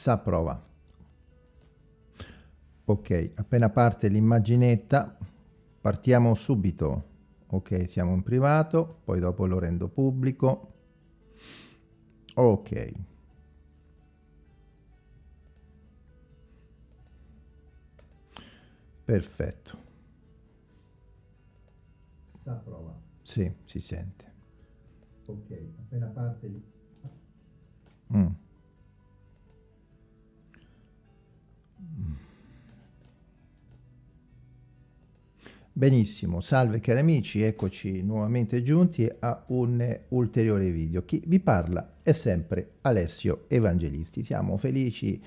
S'approva. Ok, appena parte l'immaginetta, partiamo subito. Ok, siamo in privato, poi dopo lo rendo pubblico. Ok. Perfetto. S'approva. Sì, si sente. Ok, appena parte. Mm. Benissimo, salve cari amici, eccoci nuovamente giunti a un ulteriore video. Chi vi parla è sempre Alessio Evangelisti. Siamo felici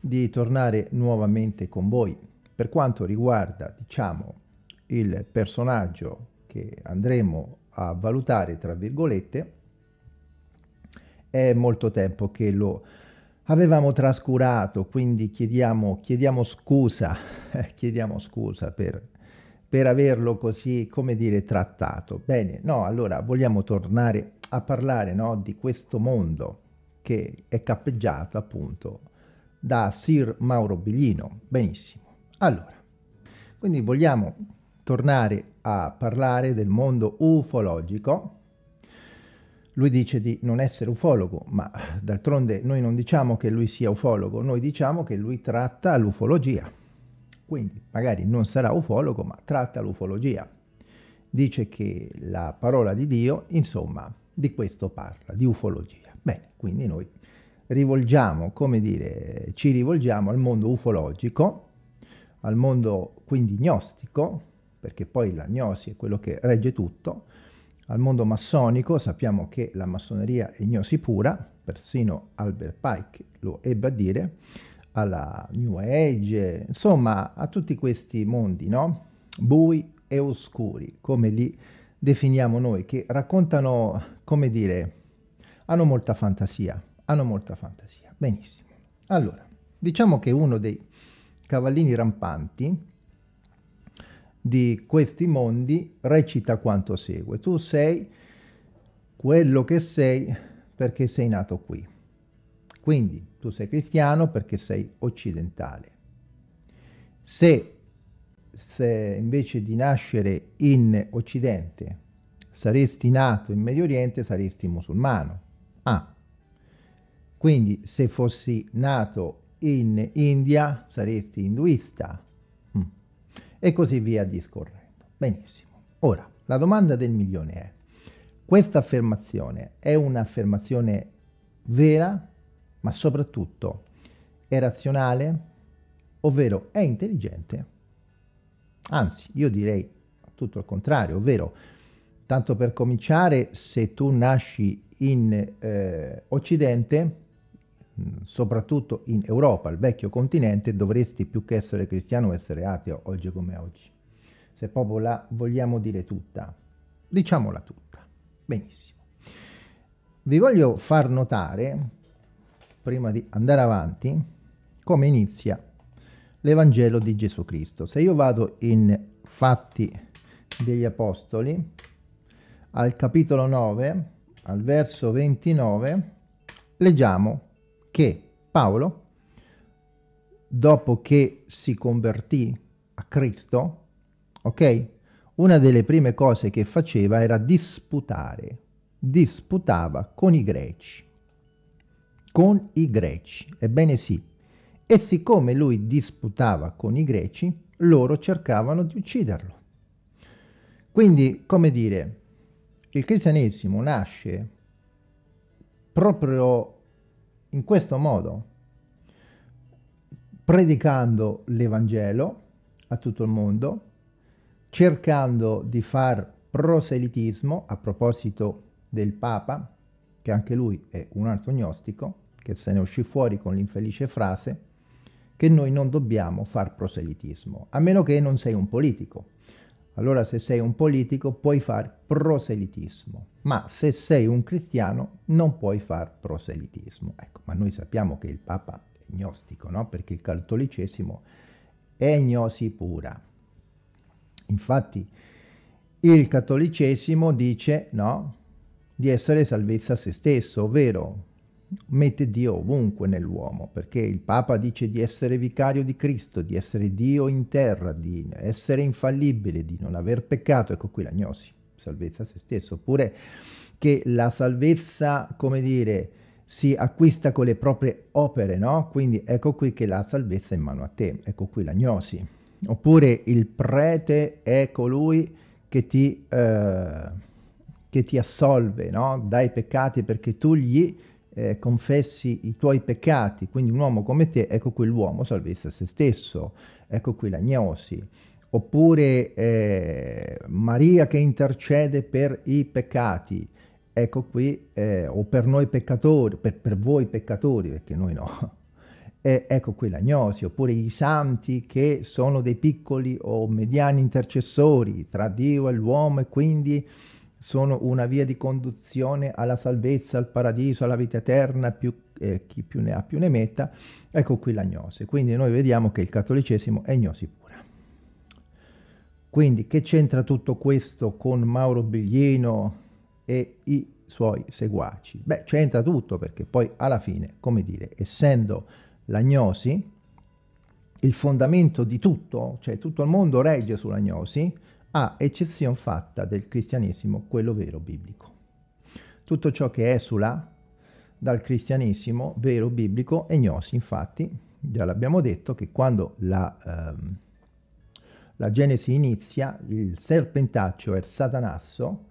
di tornare nuovamente con voi. Per quanto riguarda, diciamo, il personaggio che andremo a valutare, tra virgolette, è molto tempo che lo avevamo trascurato, quindi chiediamo, chiediamo scusa, chiediamo scusa per, per averlo così, come dire, trattato. Bene, no, allora vogliamo tornare a parlare no, di questo mondo che è cappeggiato appunto da Sir Mauro Biglino. Benissimo. Allora, quindi vogliamo tornare a parlare del mondo ufologico, lui dice di non essere ufologo, ma d'altronde noi non diciamo che lui sia ufologo, noi diciamo che lui tratta l'ufologia. Quindi magari non sarà ufologo, ma tratta l'ufologia. Dice che la parola di Dio, insomma, di questo parla, di ufologia. Bene, quindi noi rivolgiamo, come dire, ci rivolgiamo al mondo ufologico, al mondo quindi gnostico, perché poi la gnosi è quello che regge tutto, al mondo massonico sappiamo che la massoneria è gnosi pura, persino Albert Pike lo ebbe a dire, alla New Age, insomma a tutti questi mondi, no? Bui e oscuri, come li definiamo noi, che raccontano, come dire, hanno molta fantasia, hanno molta fantasia. Benissimo. Allora, diciamo che uno dei cavallini rampanti di questi mondi recita quanto segue. Tu sei quello che sei perché sei nato qui. Quindi tu sei cristiano perché sei occidentale. Se, se invece di nascere in Occidente saresti nato in Medio Oriente, saresti musulmano. Ah, quindi se fossi nato in India, saresti induista e così via discorrendo. Benissimo. Ora, la domanda del milione è, questa affermazione è un'affermazione vera, ma soprattutto è razionale, ovvero è intelligente? Anzi, io direi tutto il contrario, ovvero, tanto per cominciare, se tu nasci in eh, Occidente, soprattutto in Europa, il vecchio continente, dovresti più che essere cristiano essere ateo oggi come oggi. Se proprio la vogliamo dire tutta, diciamola tutta. Benissimo. Vi voglio far notare, prima di andare avanti, come inizia l'Evangelo di Gesù Cristo. Se io vado in Fatti degli Apostoli, al capitolo 9, al verso 29, leggiamo che Paolo, dopo che si convertì a Cristo, ok? Una delle prime cose che faceva era disputare, disputava con i greci, con i greci, ebbene sì. E siccome lui disputava con i greci, loro cercavano di ucciderlo. Quindi, come dire, il cristianesimo nasce proprio in questo modo, predicando l'Evangelo a tutto il mondo, cercando di far proselitismo, a proposito del Papa, che anche lui è un altro gnostico, che se ne uscì fuori con l'infelice frase che noi non dobbiamo far proselitismo, a meno che non sei un politico. Allora se sei un politico puoi far proselitismo, ma se sei un cristiano non puoi far proselitismo. Ecco, ma noi sappiamo che il Papa è gnostico, no? Perché il cattolicesimo è gnosi pura. Infatti il cattolicesimo dice no, di essere salvezza a se stesso, ovvero mette Dio ovunque nell'uomo, perché il Papa dice di essere vicario di Cristo, di essere Dio in terra, di essere infallibile, di non aver peccato, ecco qui la gnosi, salvezza a se stesso, oppure che la salvezza, come dire, si acquista con le proprie opere, no? Quindi ecco qui che la salvezza è in mano a te, ecco qui la gnosi. Oppure il prete è colui che ti, eh, che ti assolve no? dai peccati perché tu gli eh, confessi i tuoi peccati, quindi un uomo come te, ecco qui l'uomo salvezza se stesso, ecco qui la gnosi. Oppure eh, Maria che intercede per i peccati, ecco qui, eh, o per noi peccatori, per, per, voi peccatori, perché noi no, eh, ecco qui la gnosi, oppure i santi che sono dei piccoli o mediani intercessori tra Dio e l'uomo e quindi sono una via di conduzione alla salvezza, al paradiso, alla vita eterna, più, eh, chi più ne ha più ne metta, ecco qui la gnosi. Quindi noi vediamo che il cattolicesimo è gnosi pura. Quindi che c'entra tutto questo con Mauro Biglino e i suoi seguaci? Beh, c'entra tutto perché poi alla fine, come dire, essendo la gnosi, il fondamento di tutto, cioè tutto il mondo regge sulla gnosi, a eccezione fatta del cristianesimo, quello vero biblico. Tutto ciò che esula dal cristianesimo vero biblico è gnosi, infatti, già l'abbiamo detto che quando la, ehm, la Genesi inizia, il serpentaccio è il satanasso,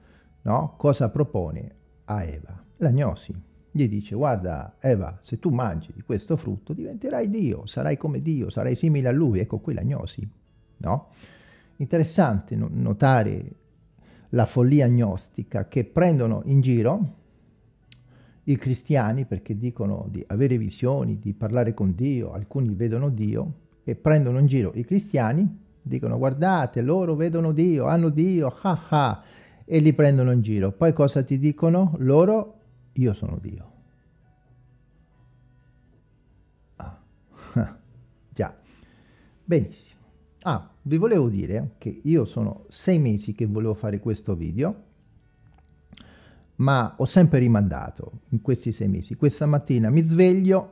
no? cosa propone a Eva? La gnosi. Gli dice, guarda Eva, se tu mangi di questo frutto diventerai Dio, sarai come Dio, sarai simile a Lui, ecco qui la gnosi, no? Interessante notare la follia gnostica che prendono in giro i cristiani perché dicono di avere visioni, di parlare con Dio, alcuni vedono Dio e prendono in giro i cristiani, dicono guardate loro vedono Dio, hanno Dio, ah ah, e li prendono in giro. Poi cosa ti dicono? Loro, io sono Dio. Ah. Già, benissimo. Ah, vi volevo dire che io sono sei mesi che volevo fare questo video, ma ho sempre rimandato in questi sei mesi. Questa mattina mi sveglio,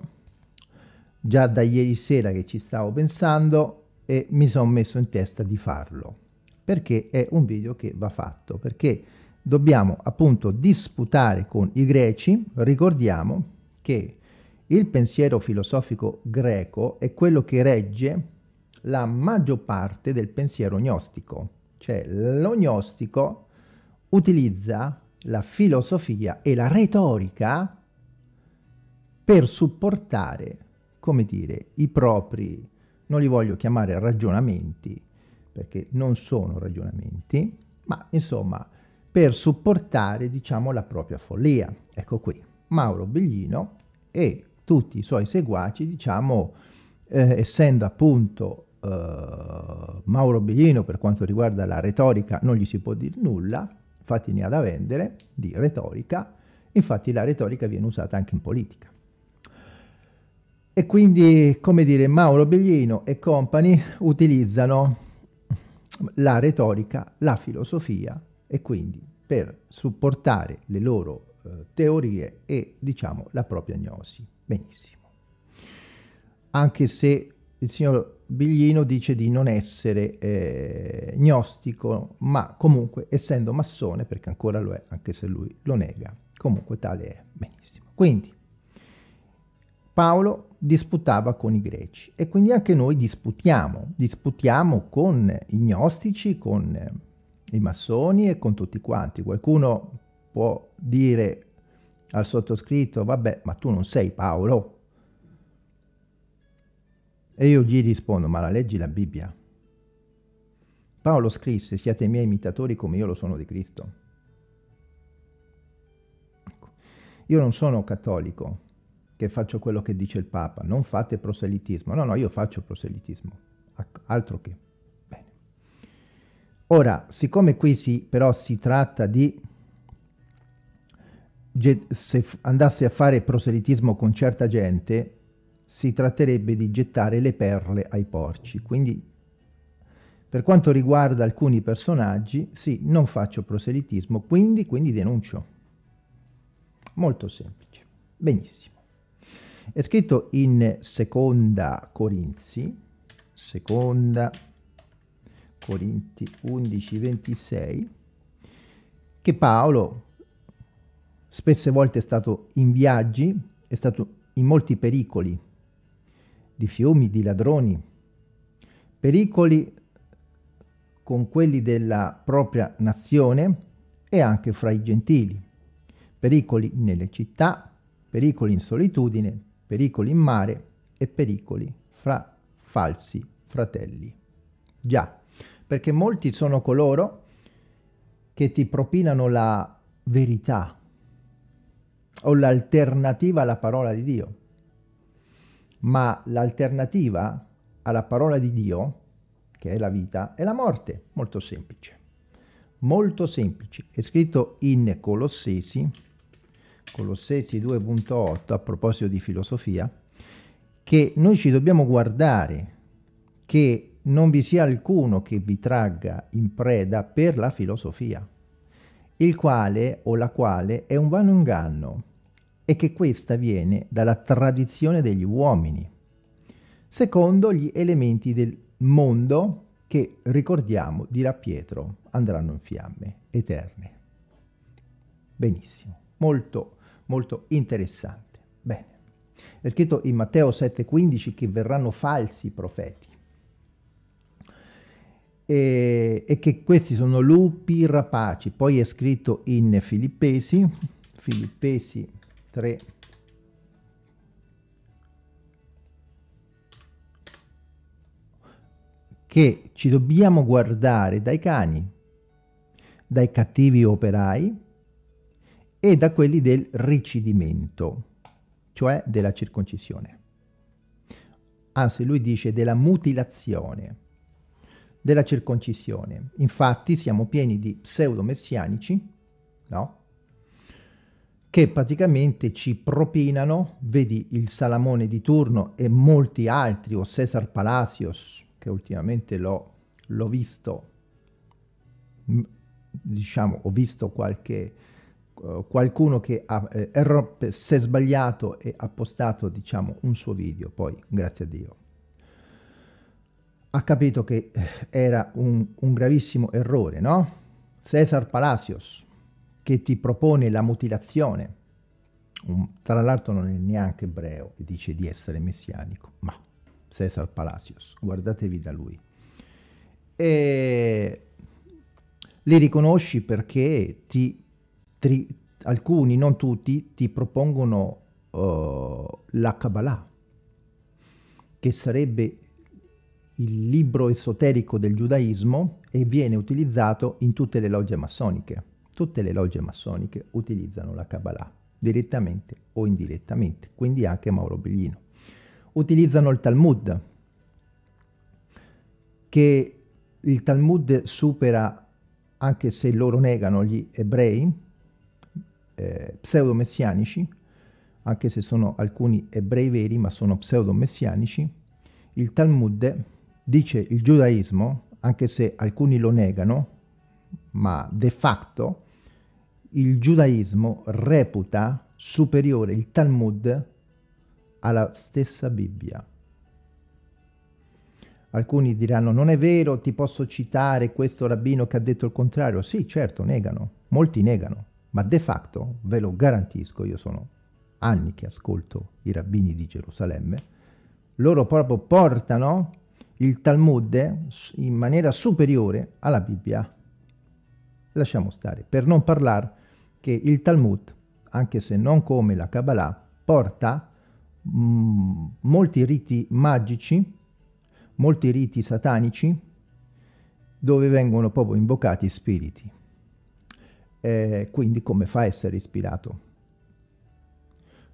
già da ieri sera che ci stavo pensando, e mi sono messo in testa di farlo, perché è un video che va fatto, perché dobbiamo appunto disputare con i greci, ricordiamo che il pensiero filosofico greco è quello che regge la maggior parte del pensiero gnostico, cioè lo gnostico utilizza la filosofia e la retorica per supportare, come dire, i propri, non li voglio chiamare ragionamenti, perché non sono ragionamenti, ma insomma per supportare, diciamo, la propria follia. Ecco qui, Mauro Bellino e tutti i suoi seguaci, diciamo, eh, essendo appunto uh, Mauro Bellino per quanto riguarda la retorica non gli si può dire nulla, infatti ne ha da vendere di retorica, infatti la retorica viene usata anche in politica. E quindi, come dire, Mauro Bellino e compagni utilizzano la retorica, la filosofia e quindi per supportare le loro eh, teorie e, diciamo, la propria gnosi. Benissimo. Anche se il signor Biglino dice di non essere eh, gnostico, ma comunque essendo massone, perché ancora lo è, anche se lui lo nega, comunque tale è. Benissimo. Quindi Paolo disputava con i greci e quindi anche noi disputiamo, disputiamo con i gnostici, con i massoni e con tutti quanti. Qualcuno può dire al sottoscritto, vabbè, ma tu non sei Paolo, e io gli rispondo, ma la leggi la Bibbia? Paolo scrisse, siate miei imitatori come io lo sono di Cristo. Ecco. Io non sono cattolico, che faccio quello che dice il Papa, non fate proselitismo. No, no, io faccio proselitismo, altro che. Bene. Ora, siccome qui si, però si tratta di se andasse a fare proselitismo con certa gente, si tratterebbe di gettare le perle ai porci. Quindi, per quanto riguarda alcuni personaggi, sì, non faccio proselitismo, quindi, quindi denuncio. Molto semplice. Benissimo. È scritto in seconda Corinzi, seconda Corinti 11, 26, che Paolo spesse volte è stato in viaggi, è stato in molti pericoli, di fiumi, di ladroni, pericoli con quelli della propria nazione e anche fra i gentili, pericoli nelle città, pericoli in solitudine, pericoli in mare e pericoli fra falsi fratelli. Già, perché molti sono coloro che ti propinano la verità o l'alternativa alla parola di Dio. Ma l'alternativa alla parola di Dio, che è la vita, è la morte. Molto semplice. Molto semplice. È scritto in Colossesi, Colossesi 2.8, a proposito di filosofia, che noi ci dobbiamo guardare che non vi sia alcuno che vi tragga in preda per la filosofia, il quale o la quale è un vano inganno, e che questa viene dalla tradizione degli uomini, secondo gli elementi del mondo che, ricordiamo, dirà Pietro, andranno in fiamme eterne. Benissimo, molto, molto interessante. Bene, è scritto in Matteo 7,15 che verranno falsi profeti e, e, che questi sono lupi rapaci. Poi è scritto in Filippesi, Filippesi 3 che ci dobbiamo guardare dai cani, dai cattivi operai e da quelli del ricidimento, cioè della circoncisione. Anzi, lui dice della mutilazione, della circoncisione. Infatti siamo pieni di pseudo-messianici, no? Che praticamente ci propinano, vedi il Salamone di turno e molti altri, o Cesar Palacios, che ultimamente l'ho visto, diciamo, ho visto qualche, uh, qualcuno che ha, eh, si è sbagliato e ha postato, diciamo, un suo video, poi, grazie a Dio, ha capito che eh, era un, un gravissimo errore, no? Cesar Palacios, che ti propone la mutilazione, un, tra l'altro non è neanche ebreo e dice di essere messianico, ma Cesar Palacios, guardatevi da lui. E li riconosci perché ti, tri, alcuni, non tutti, ti propongono uh, la Kabbalah, che sarebbe il libro esoterico del giudaismo e viene utilizzato in tutte le logge massoniche. Tutte le logge massoniche utilizzano la Kabbalah, direttamente o indirettamente, quindi anche Mauro Bellino. Utilizzano il Talmud, che il Talmud supera, anche se loro negano gli ebrei, eh, pseudo-messianici, anche se sono alcuni ebrei veri, ma sono pseudo-messianici, il Talmud dice il giudaismo, anche se alcuni lo negano, ma de facto il giudaismo reputa superiore il Talmud alla stessa Bibbia. Alcuni diranno non è vero, ti posso citare questo rabbino che ha detto il contrario. Sì, certo, negano, molti negano, ma de facto, ve lo garantisco, io sono anni che ascolto i rabbini di Gerusalemme, loro proprio portano il Talmud in maniera superiore alla Bibbia. Lasciamo stare, per non parlare che il Talmud, anche se non come la Kabbalah, porta mm, molti riti magici, molti riti satanici, dove vengono proprio invocati spiriti. Eh, quindi come fa a essere ispirato?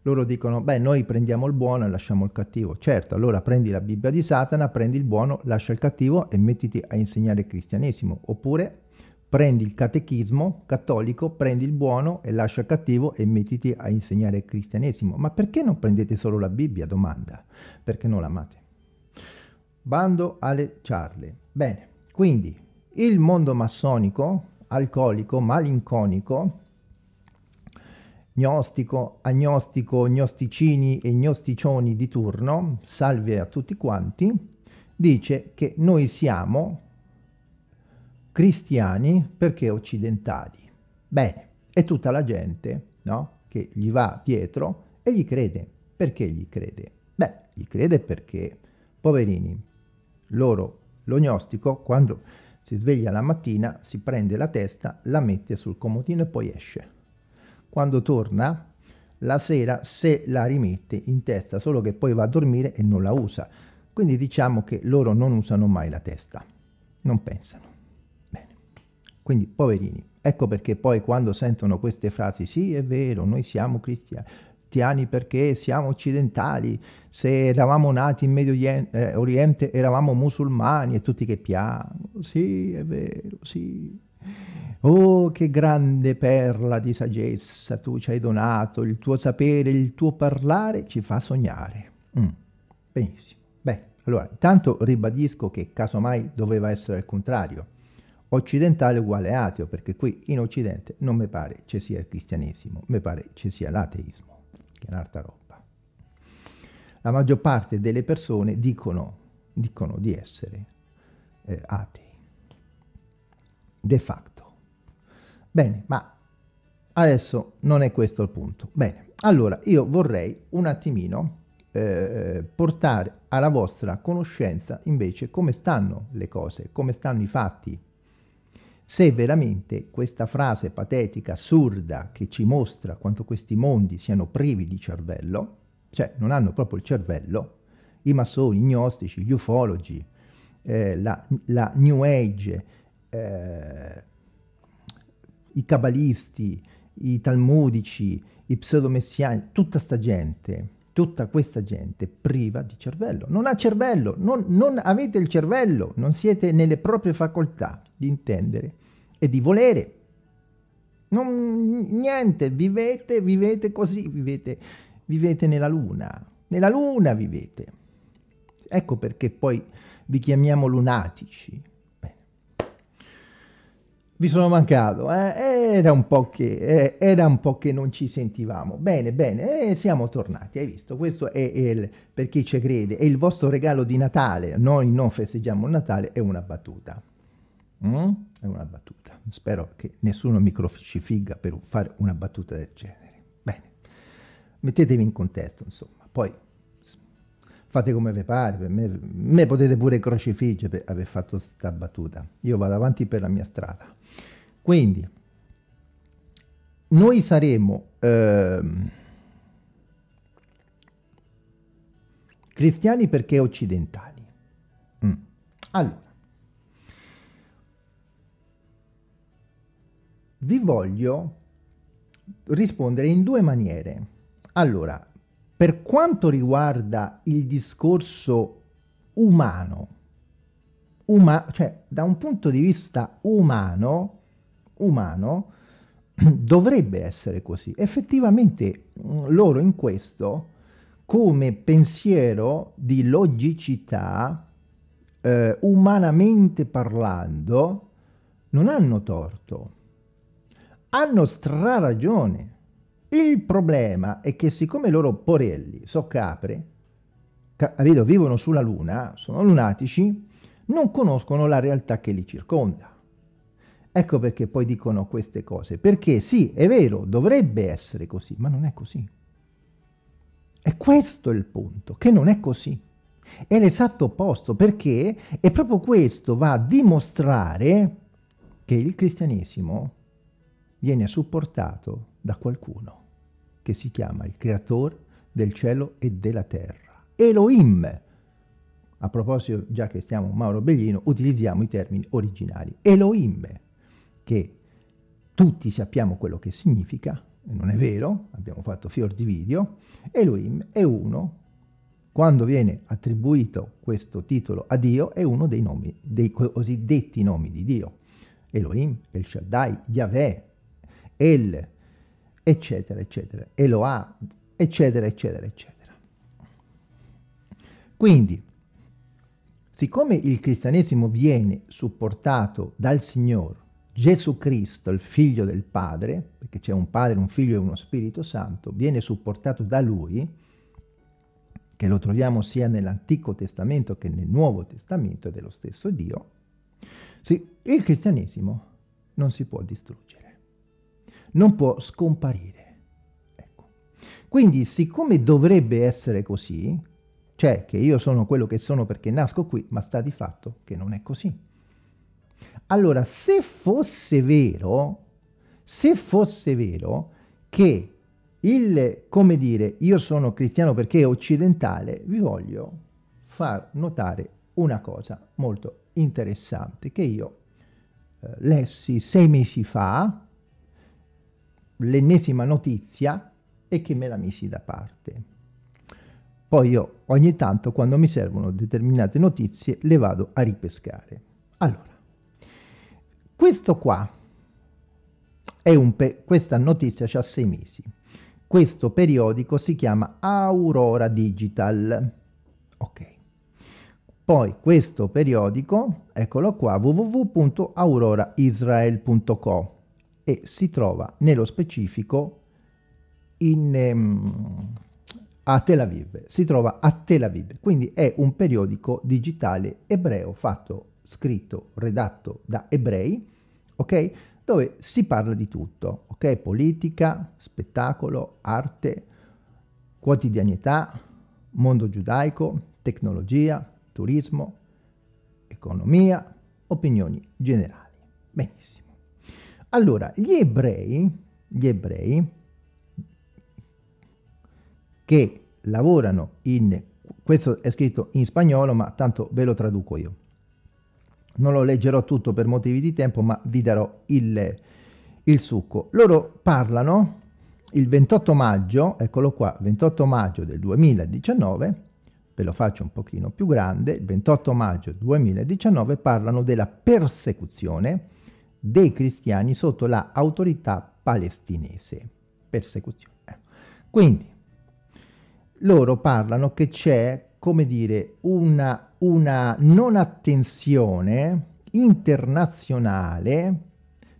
Loro dicono, beh, noi prendiamo il buono e lasciamo il cattivo. Certo, allora prendi la Bibbia di Satana, prendi il buono, lascia il cattivo e mettiti a insegnare il cristianesimo. Oppure prendi il catechismo cattolico, prendi il buono e lascia cattivo e mettiti a insegnare il cristianesimo. Ma perché non prendete solo la Bibbia? Domanda. Perché non l'amate? Bando alle ciarle. Bene, quindi il mondo massonico, alcolico, malinconico, gnostico, agnostico, gnosticini e gnosticioni di turno, salve a tutti quanti, dice che noi siamo cristiani perché occidentali. Bene, e tutta la gente no, che gli va dietro e gli crede. Perché gli crede? Beh, gli crede perché, poverini, loro, lo gnostico, quando si sveglia la mattina, si prende la testa, la mette sul comodino e poi esce. Quando torna, la sera se la rimette in testa, solo che poi va a dormire e non la usa. Quindi diciamo che loro non usano mai la testa, non pensano. Quindi, poverini, ecco perché poi quando sentono queste frasi, sì è vero, noi siamo cristiani, perché siamo occidentali, se eravamo nati in Medio eh, Oriente eravamo musulmani e tutti che piangono, sì è vero, sì. Oh, che grande perla di saggezza tu ci hai donato, il tuo sapere, il tuo parlare ci fa sognare. Mm. Benissimo. Beh, allora, intanto ribadisco che casomai doveva essere il contrario. Occidentale uguale ateo, perché qui in Occidente non mi pare ci sia il cristianesimo, mi pare ci sia l'ateismo che è un'altra roba. La maggior parte delle persone dicono, dicono di essere eh, atei, de facto. Bene, ma adesso non è questo il punto. Bene, allora io vorrei un attimino eh, portare alla vostra conoscenza invece come stanno le cose, come stanno i fatti, se veramente questa frase patetica, assurda, che ci mostra quanto questi mondi siano privi di cervello, cioè non hanno proprio il cervello, i massoni, i gnostici, gli ufologi, eh, la, la, New Age, eh, i cabalisti, i talmudici, i pseudomessiani, tutta sta gente, tutta questa gente priva di cervello. Non ha cervello, non, non avete il cervello, non siete nelle proprie facoltà di intendere e di volere. Non, niente, vivete, vivete così, vivete, vivete nella luna. Nella luna vivete. Ecco perché poi vi chiamiamo lunatici. Vi sono mancato, eh? era, un che, eh, era, un po che, non ci sentivamo. Bene, bene, e siamo tornati, hai visto? Questo è, il, per chi ci crede, è il vostro regalo di Natale. Noi non festeggiamo il Natale, è una battuta. Mm? È una battuta. Spero che nessuno mi crocifigga per fare una battuta del genere. Bene, mettetevi in contesto, insomma. Poi fate come vi pare, per me, me potete pure crocifiggere per aver fatto questa battuta. Io vado avanti per la mia strada. Quindi, noi saremo eh, cristiani perché occidentali. Mm. Allora, vi voglio rispondere in due maniere. Allora, per quanto riguarda il discorso umano, uma cioè da un punto di vista umano, umano, dovrebbe essere così. Effettivamente mm, loro in questo, come pensiero di logicità, eh, umanamente parlando, non hanno torto hanno straragione. Il problema è che siccome loro porelli, so capre, capito, vivono sulla luna, sono lunatici, non conoscono la realtà che li circonda. Ecco perché poi dicono queste cose. Perché sì, è vero, dovrebbe essere così, ma non è così. E questo è il punto, che non è così. È l'esatto opposto, perché è proprio questo va a dimostrare che il cristianesimo viene supportato da qualcuno che si chiama il creatore del cielo e della terra. Elohim. A proposito, già che stiamo Mauro Bellino, utilizziamo i termini originali. Elohim, che tutti sappiamo quello che significa, non è vero, abbiamo fatto fior di video, Elohim è uno, quando viene attribuito questo titolo a Dio, è uno dei nomi, dei cosiddetti nomi di Dio. Elohim, El Shaddai, Yahweh, El, eccetera, eccetera, Eloah, eccetera, eccetera, eccetera. Quindi, siccome il cristianesimo viene supportato dal Signore Gesù Cristo, il figlio del Padre, perché c'è un Padre, un Figlio e uno Spirito Santo, viene supportato da Lui, che lo troviamo sia nell'Antico Testamento che nel Nuovo Testamento dello stesso Dio, sì, il cristianesimo non si può distruggere, non può scomparire. Ecco. Quindi, siccome dovrebbe essere così, cioè che io sono quello che sono perché nasco qui, ma sta di fatto che non è così. Allora, se fosse vero, se fosse vero che il, come dire, io sono cristiano perché occidentale, vi voglio far notare una cosa molto interessante che io eh, lessi sei mesi fa, l'ennesima notizia, e che me la misi da parte. Poi io ogni tanto, quando mi servono determinate notizie, le vado a ripescare. Allora, questo qua è un questa notizia ha sei mesi. Questo periodico si chiama Aurora Digital. Ok. Poi questo periodico, eccolo qua, www.auroraisrael.co e si trova nello specifico in, um, a Tel Aviv. Si trova a Tel Aviv, quindi è un periodico digitale ebreo fatto, scritto, redatto da ebrei ok? Dove si parla di tutto, ok? Politica, spettacolo, arte, quotidianità, mondo giudaico, tecnologia, turismo, economia, opinioni generali. Benissimo. Allora, gli ebrei, gli ebrei che lavorano in, questo è scritto in spagnolo, ma tanto ve lo traduco io non lo leggerò tutto per motivi di tempo, ma vi darò il, il succo. Loro parlano il 28 maggio, eccolo qua, 28 maggio del 2019, ve lo faccio un pochino più grande, il 28 maggio 2019 parlano della persecuzione dei cristiani sotto l'autorità palestinese. Persecuzione. Quindi, loro parlano che c'è come dire, una, una non attenzione internazionale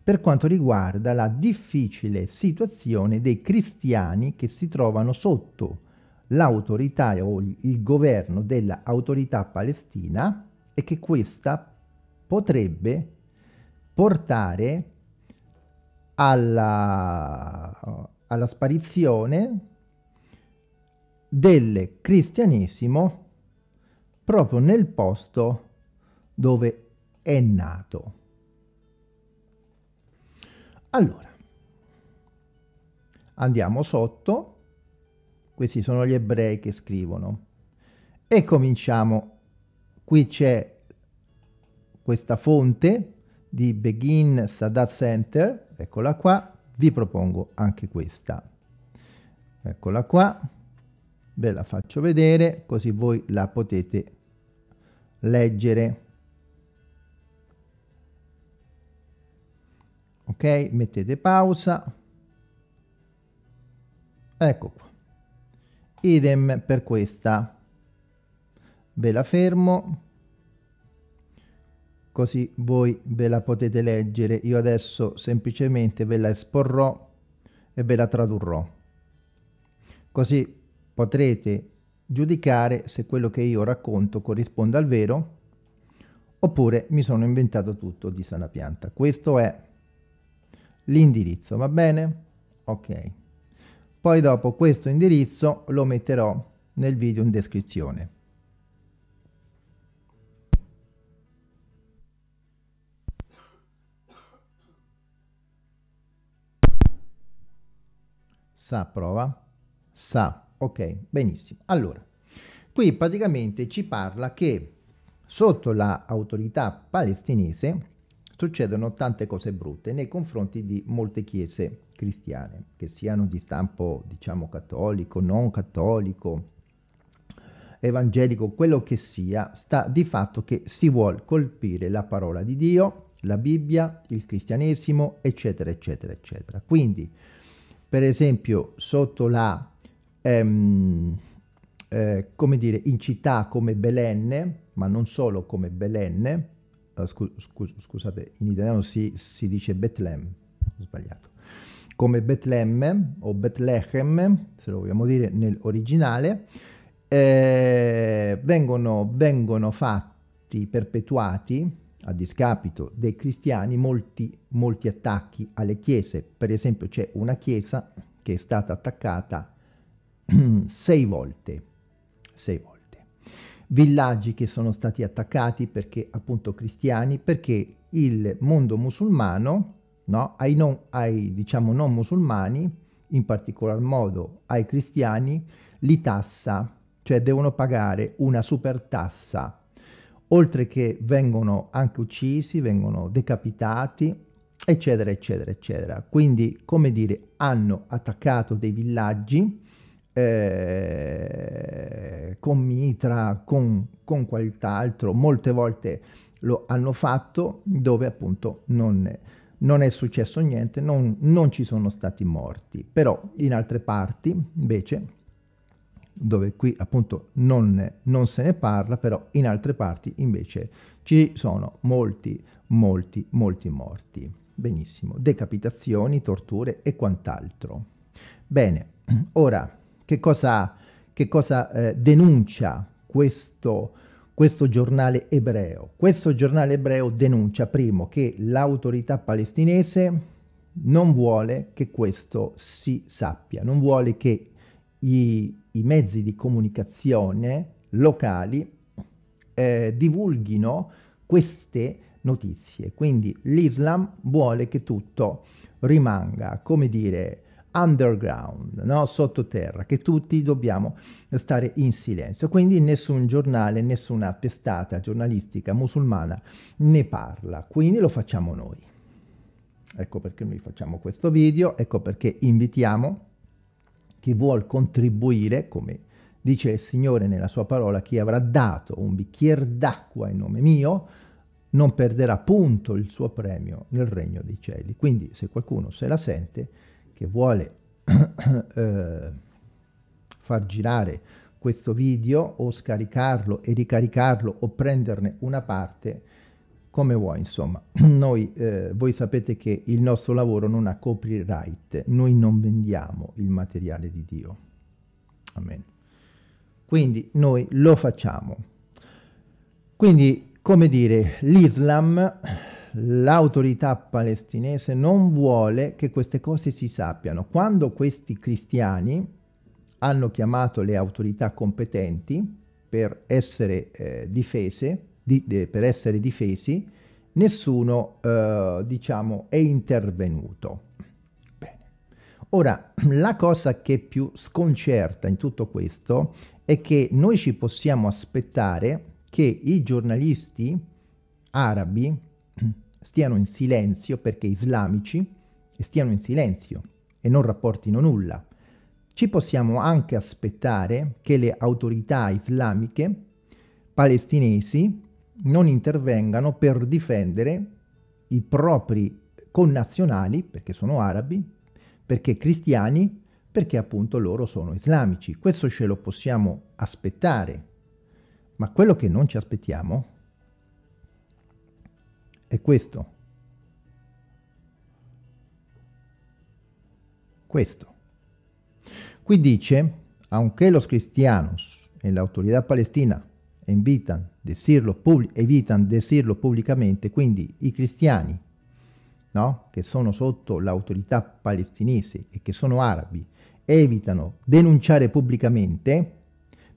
per quanto riguarda la difficile situazione dei cristiani che si trovano sotto l'autorità o il governo dell'autorità palestina e che questa potrebbe portare alla, alla sparizione del cristianesimo proprio nel posto dove è nato. Allora, andiamo sotto, questi sono gli ebrei che scrivono, e cominciamo, qui c'è questa fonte di Begin Sadat Center, eccola qua, vi propongo anche questa, eccola qua, ve la faccio vedere così voi la potete leggere. Ok mettete pausa. Ecco qua. Idem per questa. Ve la fermo così voi ve la potete leggere io adesso semplicemente ve la esporrò e ve la tradurrò così potrete giudicare se quello che io racconto corrisponde al vero oppure mi sono inventato tutto di sana pianta. Questo è l'indirizzo, va bene? Ok. Poi dopo questo indirizzo lo metterò nel video in descrizione. Sa prova? Sa Ok, benissimo. Allora, qui praticamente ci parla che sotto l'autorità la palestinese succedono tante cose brutte nei confronti di molte chiese cristiane, che siano di stampo, diciamo, cattolico, non cattolico, evangelico, quello che sia, sta di fatto che si vuole colpire la parola di Dio, la Bibbia, il cristianesimo, eccetera, eccetera, eccetera. Quindi, per esempio, sotto la ehm, eh, come dire, in città come Belenne, ma non solo come Belenne, uh, scu scu scusate, in italiano si, si dice Betlemme, ho sbagliato, come Betlemme o Bethlehem, se lo vogliamo dire nell'originale, eh, vengono, vengono fatti, perpetuati, a discapito dei cristiani, molti, molti attacchi alle chiese. Per esempio c'è una chiesa che è stata attaccata sei volte, sei volte. Villaggi che sono stati attaccati perché appunto cristiani, perché il mondo musulmano, no, ai, non, ai diciamo non musulmani, in particolar modo ai cristiani, li tassa, cioè devono pagare una super tassa, oltre che vengono anche uccisi, vengono decapitati, eccetera, eccetera, eccetera. Quindi, come dire, hanno attaccato dei villaggi, eh, con mitra, con, con qualcos'altro, molte volte lo hanno fatto dove appunto non, non è successo niente, non, non ci sono stati morti, però in altre parti invece dove qui appunto non, non, se ne parla, però in altre parti invece ci sono molti, molti, molti morti. Benissimo, decapitazioni, torture e quant'altro. Bene, ora che cosa, che cosa eh, denuncia questo, questo giornale ebreo? Questo giornale ebreo denuncia, primo, che l'autorità palestinese non vuole che questo si sappia, non vuole che i, i mezzi di comunicazione locali eh, divulghino queste notizie. Quindi l'Islam vuole che tutto rimanga, come dire, underground, no? sottoterra, che tutti dobbiamo stare in silenzio. Quindi nessun giornale, nessuna testata giornalistica musulmana ne parla, quindi lo facciamo noi. Ecco perché noi facciamo questo video, ecco perché invitiamo chi vuol contribuire, come dice il Signore nella sua parola, chi avrà dato un bicchiere d'acqua in nome mio, non perderà punto il suo premio nel regno dei cieli. Quindi se qualcuno se la sente, che vuole eh, far girare questo video o scaricarlo e ricaricarlo o prenderne una parte come vuoi insomma. Noi eh, voi sapete che il nostro lavoro non ha copyright. Noi non vendiamo il materiale di Dio. Amen. Quindi noi lo facciamo. Quindi come dire l'Islam l'autorità palestinese non vuole che queste cose si sappiano. Quando questi cristiani hanno chiamato le autorità competenti per essere, eh, difese, di, de, per essere difesi, nessuno eh, diciamo, è intervenuto. Bene. Ora, la cosa che più sconcerta in tutto questo è che noi ci possiamo aspettare che i giornalisti arabi stiano in silenzio perché islamici stiano in silenzio e non rapportino nulla. Ci possiamo anche aspettare che le autorità islamiche palestinesi non intervengano per difendere i propri connazionali, perché sono arabi, perché cristiani, perché appunto loro sono islamici. Questo ce lo possiamo aspettare, ma quello che non ci aspettiamo è questo. Questo. Qui dice, aunque los cristianos en la autoridad palestina evitan decirlo, evitan decirlo pubblicamente, quindi i cristiani no? che sono sotto l'autorità palestinese e che sono arabi, evitano denunciare pubblicamente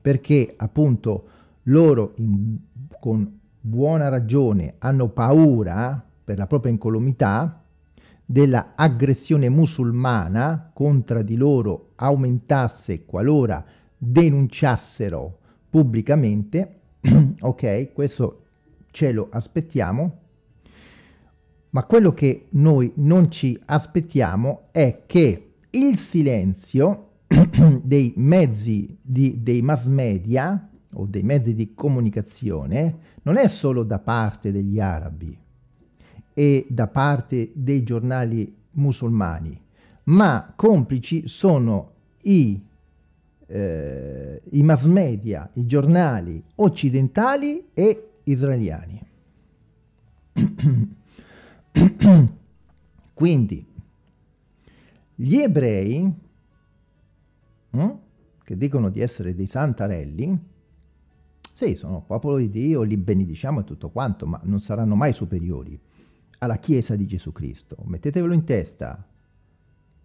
perché appunto loro in, con buona ragione hanno paura per la propria incolumità della aggressione musulmana contro di loro aumentasse qualora denunciassero pubblicamente, ok, questo ce lo aspettiamo, ma quello che noi non ci aspettiamo è che il silenzio dei mezzi, di, dei mass media o dei mezzi di comunicazione non è solo da parte degli arabi e da parte dei giornali musulmani, ma complici sono i, eh, i mass media, i giornali occidentali e israeliani. Quindi, gli ebrei, hm, che dicono di essere dei santarelli, sì, sono popolo di Dio, li benediciamo e tutto quanto, ma non saranno mai superiori alla Chiesa di Gesù Cristo. Mettetevelo in testa,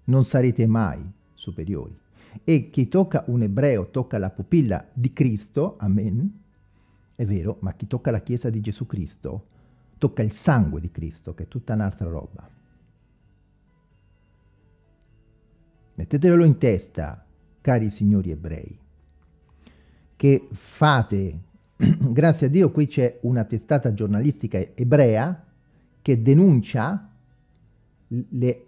non sarete mai superiori. E chi tocca un ebreo tocca la pupilla di Cristo, amen, è vero, ma chi tocca la Chiesa di Gesù Cristo tocca il sangue di Cristo, che è tutta un'altra roba. Mettetevelo in testa, cari signori ebrei che fate, grazie a Dio qui c'è una testata giornalistica ebrea che denuncia le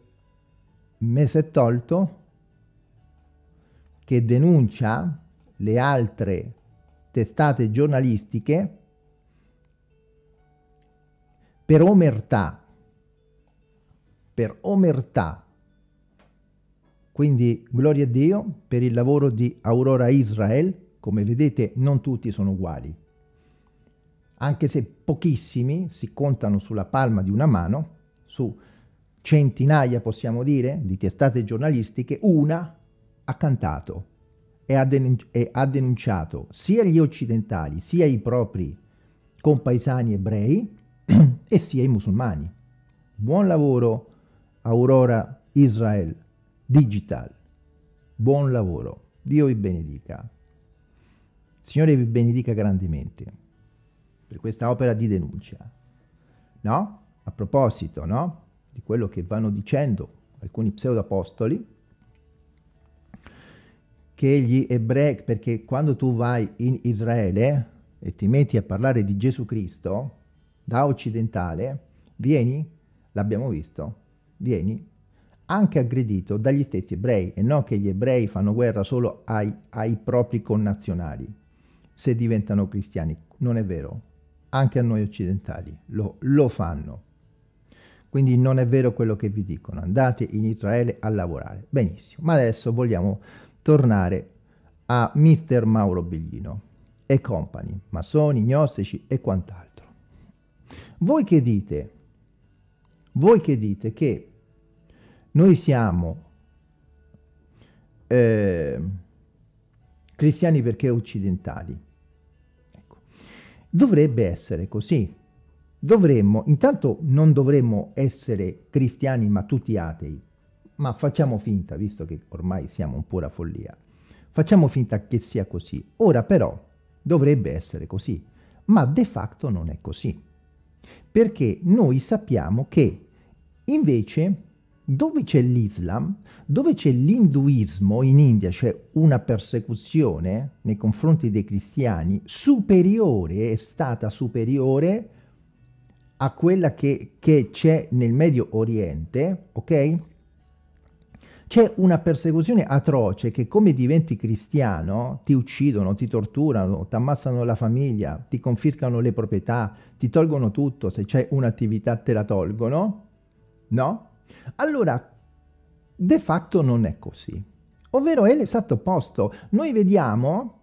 mese tolto, che denuncia le altre testate giornalistiche per omertà, per omertà. Quindi gloria a Dio per il lavoro di Aurora Israel come vedete non tutti sono uguali. Anche se pochissimi si contano sulla palma di una mano, su centinaia possiamo dire di testate giornalistiche, una ha cantato e ha, e ha denunciato sia gli occidentali sia i propri compaesani ebrei e sia i musulmani. Buon lavoro Aurora Israel Digital. Buon lavoro. Dio vi benedica. Signore vi benedica grandemente per questa opera di denuncia. No? A proposito, no? Di quello che vanno dicendo alcuni pseudoapostoli, che gli ebrei, perché quando tu vai in Israele e ti metti a parlare di Gesù Cristo, da occidentale, vieni, l'abbiamo visto, vieni anche aggredito dagli stessi ebrei, e non che gli ebrei fanno guerra solo ai, ai propri connazionali se diventano cristiani. Non è vero. Anche a noi occidentali lo, lo fanno. Quindi non è vero quello che vi dicono. Andate in Israele a lavorare. Benissimo. Ma adesso vogliamo tornare a Mister Mauro Biglino e compagni, massoni, gnostici e quant'altro. Voi che dite? Voi che dite che noi siamo eh, cristiani perché occidentali? Dovrebbe essere così. Dovremmo, intanto non dovremmo essere cristiani ma tutti atei, ma facciamo finta, visto che ormai siamo un pura follia, facciamo finta che sia così. Ora però dovrebbe essere così, ma de facto non è così, perché noi sappiamo che invece dove c'è l'Islam, dove c'è l'induismo, in India c'è una persecuzione nei confronti dei cristiani superiore, è stata superiore a quella che c'è nel Medio Oriente, ok? C'è una persecuzione atroce che come diventi cristiano ti uccidono, ti torturano, ti ammassano la famiglia, ti confiscano le proprietà, ti tolgono tutto, se c'è un'attività te la tolgono, no? Allora, de facto non è così, ovvero è l'esatto opposto. Noi vediamo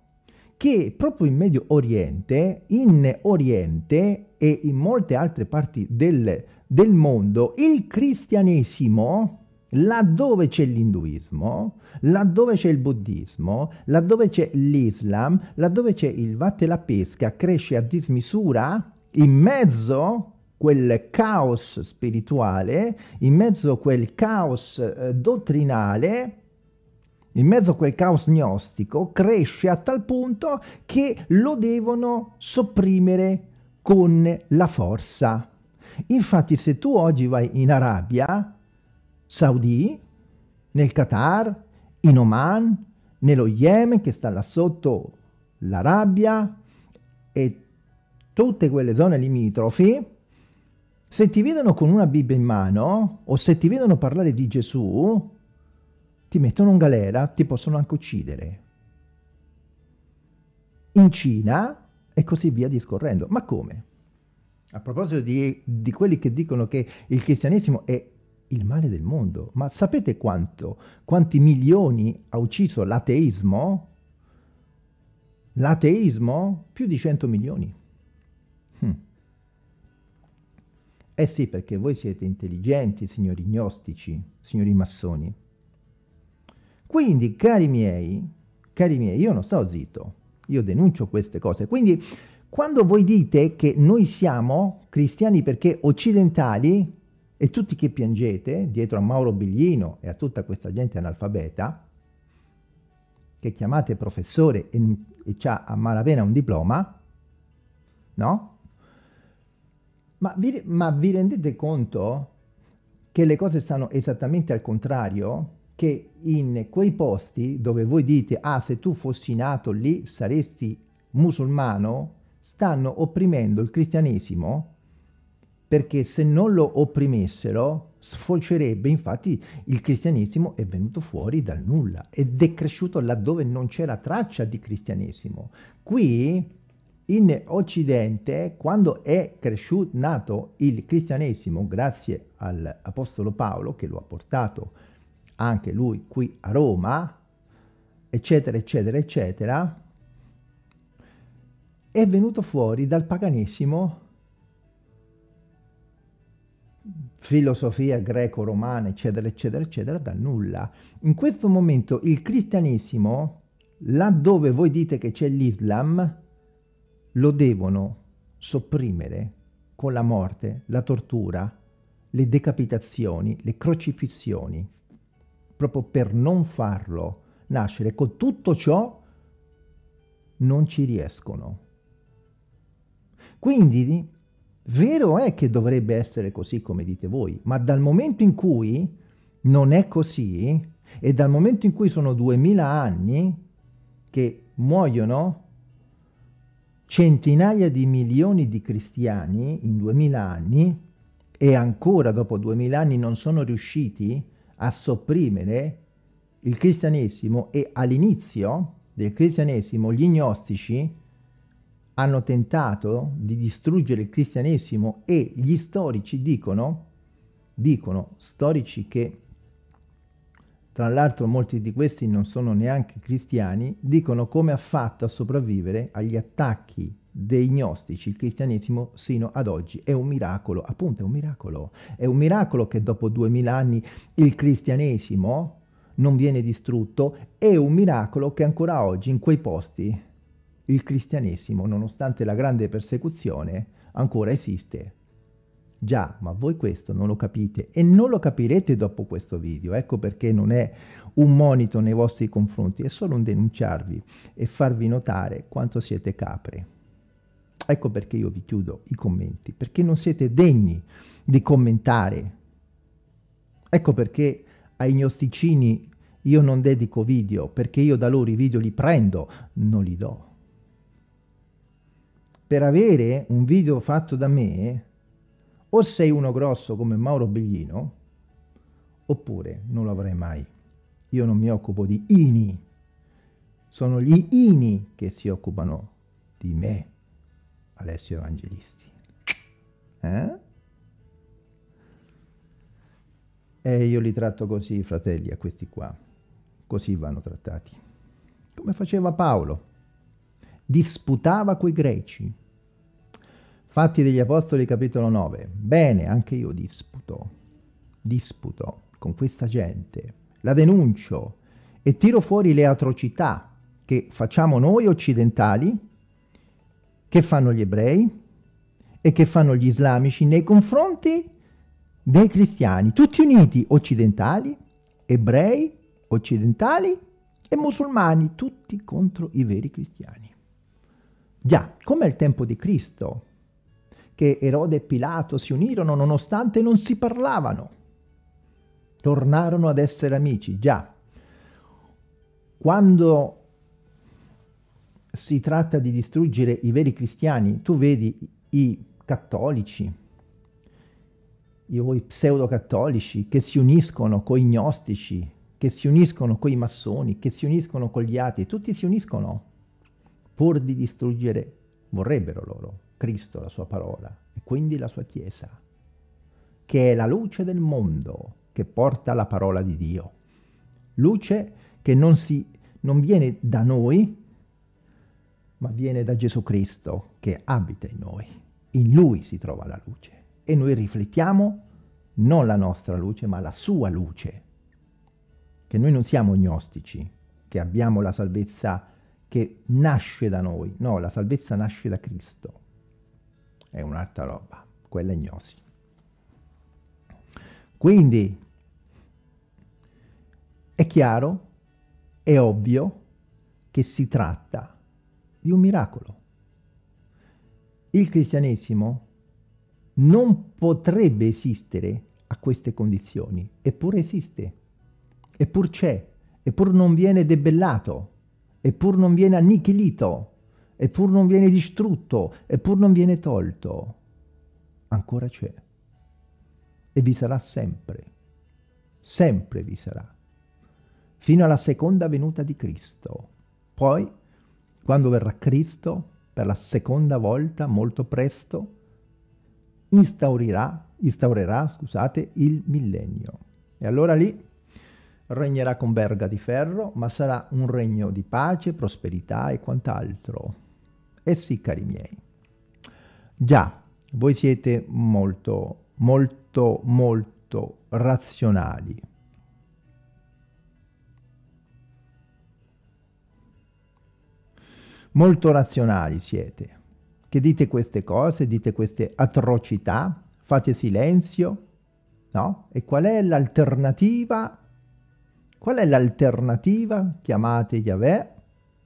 che proprio in Medio Oriente, in Oriente e in molte altre parti del, del mondo, il cristianesimo, laddove c'è l'induismo, laddove c'è il buddismo, laddove c'è l'Islam, laddove c'è il vatte la pesca, cresce a dismisura, in mezzo quel caos spirituale, in mezzo a quel caos eh, dottrinale, in mezzo a quel caos gnostico, cresce a tal punto che lo devono sopprimere con la forza. Infatti se tu oggi vai in Arabia Saudi, nel Qatar, in Oman, nello Yemen che sta là sotto l'Arabia e tutte quelle zone limitrofi, se ti vedono con una Bibbia in mano o se ti vedono parlare di Gesù, ti mettono in galera, ti possono anche uccidere. In Cina e così via discorrendo. Ma come? A proposito di, di quelli che dicono che il cristianesimo è il male del mondo, ma sapete quanto, quanti milioni ha ucciso l'ateismo? L'ateismo? Più di 100 milioni. Hm. Eh sì, perché voi siete intelligenti, signori gnostici, signori massoni. Quindi, cari miei, cari miei, io non sto zitto, io denuncio queste cose. Quindi, quando voi dite che noi siamo cristiani perché occidentali, e tutti che piangete dietro a Mauro Biglino e a tutta questa gente analfabeta, che chiamate professore e, e ha a malapena un diploma, no? Ma vi, ma vi rendete conto che le cose stanno esattamente al contrario? Che in quei posti dove voi dite, ah, se tu fossi nato lì saresti musulmano, stanno opprimendo il cristianesimo perché se non lo opprimessero sfocerebbe, infatti il cristianesimo è venuto fuori dal nulla ed è cresciuto laddove non c'era traccia di cristianesimo. Qui in Occidente, quando è cresciuto, nato il cristianesimo, grazie all'Apostolo Paolo, che lo ha portato anche lui qui a Roma, eccetera, eccetera, eccetera, è venuto fuori dal paganesimo filosofia greco-romana, eccetera, eccetera, eccetera, dal nulla. In questo momento il cristianesimo, laddove voi dite che c'è l'Islam, lo devono sopprimere con la morte, la tortura, le decapitazioni, le crocifissioni, proprio per non farlo nascere. Con tutto ciò non ci riescono. Quindi Vero è che dovrebbe essere così come dite voi, ma dal momento in cui non è così, e dal momento in cui sono duemila anni che muoiono centinaia di milioni di cristiani in duemila anni, e ancora dopo duemila anni non sono riusciti a sopprimere il cristianesimo e all'inizio del cristianesimo gli gnostici hanno tentato di distruggere il cristianesimo e gli storici dicono, dicono storici che tra l'altro molti di questi non sono neanche cristiani, dicono come ha fatto a sopravvivere agli attacchi dei gnostici il cristianesimo sino ad oggi. È un miracolo, appunto è un miracolo. È un miracolo che dopo duemila anni il cristianesimo non viene distrutto, è un miracolo che ancora oggi in quei posti il cristianesimo, nonostante la grande persecuzione, ancora esiste. Già, ma voi questo non lo capite e non lo capirete dopo questo video, ecco perché non è un monito nei vostri confronti, è solo un denunciarvi e farvi notare quanto siete capre. Ecco perché io vi chiudo i commenti, perché non siete degni di commentare. Ecco perché ai gnosticini io non dedico video, perché io da loro i video li prendo, non li do per avere un video fatto da me, o sei uno grosso come Mauro Biglino, oppure non lo avrai mai. Io non mi occupo di ini, sono gli ini che si occupano di me, Alessio Evangelisti. Eh? E io li tratto così, fratelli, a questi qua. Così vanno trattati. Come faceva Paolo disputava coi greci. Fatti degli Apostoli capitolo 9. Bene, anche io disputo, disputo con questa gente, la denuncio e tiro fuori le atrocità che facciamo noi occidentali, che fanno gli ebrei e che fanno gli islamici nei confronti dei cristiani, tutti uniti, occidentali, ebrei, occidentali e musulmani, tutti contro i veri cristiani. Già, come al tempo di Cristo, che Erode e Pilato si unirono nonostante non si parlavano. Tornarono ad essere amici, già. Quando si tratta di distruggere i veri cristiani, tu vedi i cattolici, i pseudo-cattolici che si uniscono con i gnostici, che si uniscono con i massoni, che si uniscono con gli atei, tutti si uniscono pur di distruggere, vorrebbero loro, Cristo, la sua parola, e quindi la sua Chiesa, che è la luce del mondo, che porta la parola di Dio. Luce che non, si, non viene da noi, ma viene da Gesù Cristo, che abita in noi. In Lui si trova la luce. e noi riflettiamo non la nostra luce, ma la sua luce. Che noi non siamo gnostici, che abbiamo la salvezza che nasce da noi. No, la salvezza nasce da Cristo. È un'altra roba, quella è gnosi. Quindi è chiaro, è ovvio che si tratta di un miracolo. Il cristianesimo non potrebbe esistere a queste condizioni, eppure esiste, eppur c'è, eppur non viene debellato, eppur non viene annichilito, eppur non viene distrutto, eppur non viene tolto. Ancora c'è. E vi sarà sempre. Sempre vi sarà. Fino alla seconda venuta di Cristo. Poi, quando verrà Cristo, per la seconda volta, molto presto, instaurerà, instaurerà scusate, il millennio. E allora lì regnerà con verga di ferro, ma sarà un regno di pace, prosperità e quant'altro. E sì, cari miei. Già, voi siete molto, molto, molto razionali. Molto razionali siete che dite queste cose, dite queste atrocità, fate silenzio, no? E qual è l'alternativa? Qual è l'alternativa? Chiamate Yahweh,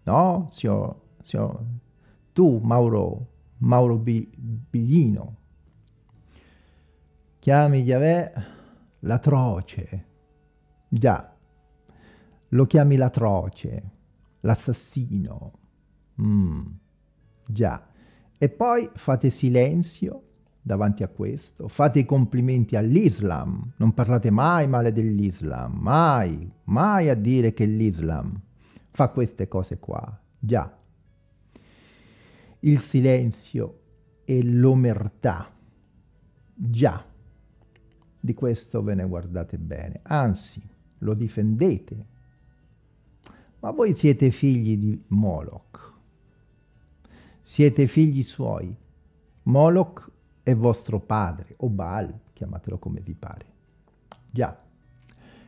no? Sio, sio, tu, Mauro, Mauro Biglino, chiami Yahweh l'atroce, già, lo chiami l'atroce, l'assassino, mm, già, e poi fate silenzio davanti a questo, fate i complimenti all'Islam, non parlate mai male dell'Islam, mai, mai a dire che l'Islam fa queste cose qua, già. Il silenzio e l'omertà, già, di questo ve ne guardate bene, anzi, lo difendete. Ma voi siete figli di Moloch, siete figli suoi. Moloch è vostro padre, o Baal, chiamatelo come vi pare. Già,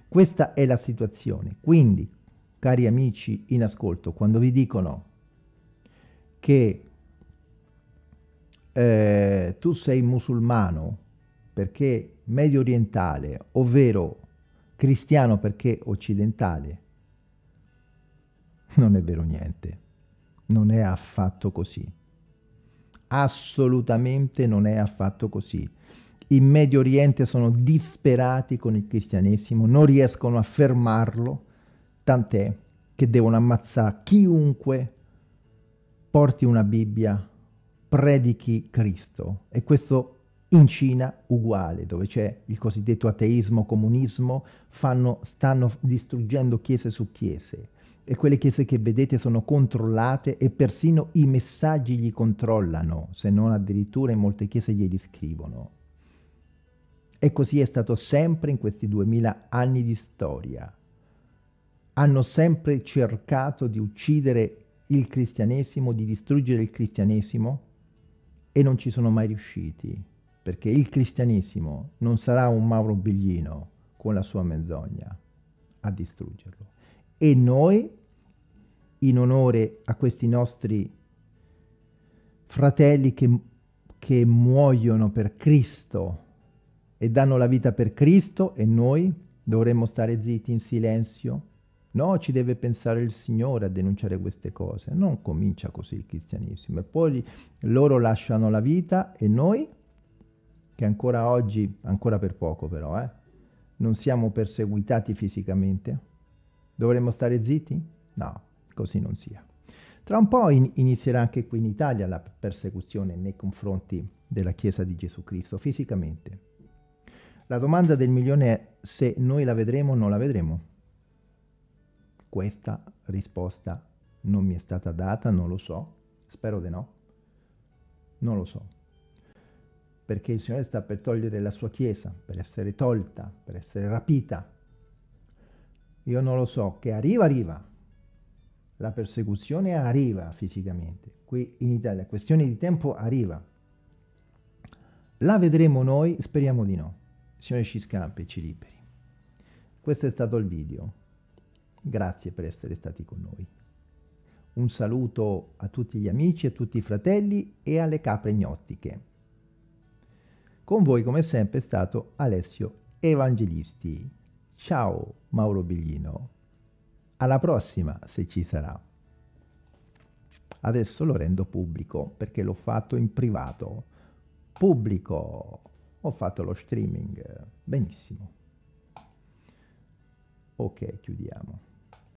questa è la situazione. Quindi, cari amici in ascolto, quando vi dicono che eh, tu sei musulmano perché medio orientale, ovvero cristiano perché occidentale, non è vero niente. Non è affatto così. Assolutamente non è affatto così. In Medio Oriente sono disperati con il cristianesimo, non riescono a fermarlo, tant'è che devono ammazzare chiunque porti una Bibbia, predichi Cristo. E questo in Cina uguale, dove c'è il cosiddetto ateismo, comunismo, fanno, stanno distruggendo chiese su chiese e quelle chiese che vedete sono controllate e persino i messaggi gli controllano, se non addirittura in molte chiese glieli scrivono. E così è stato sempre in questi duemila anni di storia. Hanno sempre cercato di uccidere il cristianesimo, di distruggere il cristianesimo e non ci sono mai riusciti, perché il cristianesimo non sarà un Mauro Biglino con la sua menzogna a distruggerlo e noi, in onore a questi nostri fratelli che, che muoiono per Cristo e danno la vita per Cristo e noi dovremmo stare zitti in silenzio? No, ci deve pensare il Signore a denunciare queste cose. Non comincia così il cristianesimo. E poi loro lasciano la vita e noi, che ancora oggi, ancora per poco però, eh, non siamo perseguitati fisicamente, Dovremmo stare zitti? No, così non sia. Tra un po' in inizierà anche qui in Italia la persecuzione nei confronti della Chiesa di Gesù Cristo, fisicamente. La domanda del milione è se noi la vedremo o non la vedremo. Questa risposta non mi è stata data, non lo so, spero di no, non lo so. Perché il Signore sta per togliere la sua Chiesa, per essere tolta, per essere rapita, io non lo so, che arriva, arriva. La persecuzione arriva fisicamente. Qui in Italia, questione di tempo arriva. La vedremo noi? Speriamo di no. Signore ci scampi, ci liberi. Questo è stato il video. Grazie per essere stati con noi. Un saluto a tutti gli amici, a tutti i fratelli e alle capre gnostiche. Con voi come sempre è stato Alessio Evangelisti. Ciao Mauro Biglino. Alla prossima se ci sarà. Adesso lo rendo pubblico perché l'ho fatto in privato. Pubblico. Ho fatto lo streaming. Benissimo. Ok, chiudiamo.